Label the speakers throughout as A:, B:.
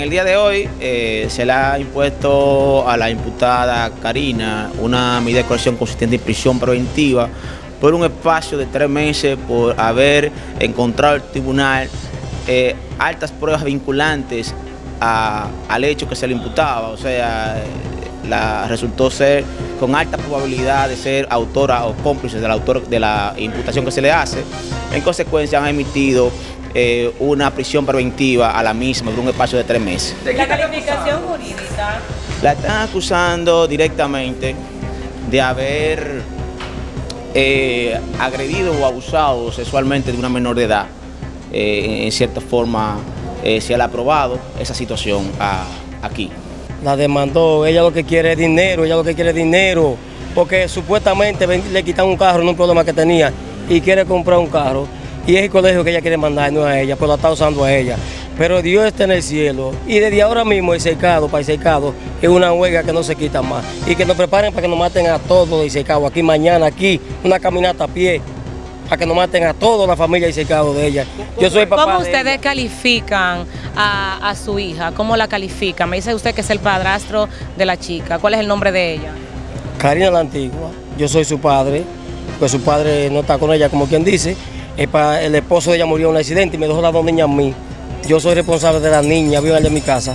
A: en el día de hoy eh, se le ha impuesto a la imputada Karina una medida de coerción consistente en prisión preventiva por un espacio de tres meses por haber encontrado el tribunal eh, altas pruebas vinculantes al hecho que se le imputaba, o sea, la, resultó ser con alta probabilidad de ser autora o cómplice del autor de la imputación que se le hace. En consecuencia han emitido eh, una prisión preventiva a la misma por un espacio de tres meses.
B: ¿La calificación jurídica?
A: La están acusando directamente de haber eh, agredido o abusado sexualmente de una menor de edad. Eh, en cierta forma se le ha aprobado esa situación aquí.
C: La demandó, ella lo que quiere es dinero, ella lo que quiere es dinero, porque supuestamente le quitan un carro, no un problema que tenía, y quiere comprar un carro y es el colegio que ella quiere mandar, no a ella, pues la está usando a ella. Pero Dios está en el cielo y desde ahora mismo el secado, para el secado, es una huelga que no se quita más. Y que nos preparen para que nos maten a todos el secado, aquí mañana, aquí, una caminata a pie, para que nos maten a toda la familia y secado de ella.
B: Yo soy papá ¿Cómo ustedes califican a, a, su hija? ¿Cómo la califican? Me dice usted que es el padrastro de la chica. ¿Cuál es el nombre de ella?
C: Karina la Antigua. Yo soy su padre, pues su padre no está con ella, como quien dice el esposo de ella murió en un accidente y me dejó las dos niñas a mí. Yo soy responsable de la niña, vivo en mi casa.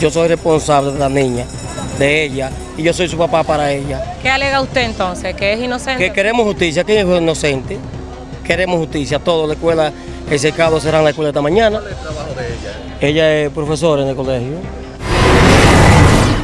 C: Yo soy responsable de la niña, de ella, y yo soy su papá para ella.
B: ¿Qué alega usted entonces? ¿Que es inocente?
C: Que queremos justicia, que es inocente. Queremos justicia, todo, la escuela, el secado será en la escuela esta mañana.
D: ¿Cuál es el trabajo de ella?
C: Ella es profesora en el colegio.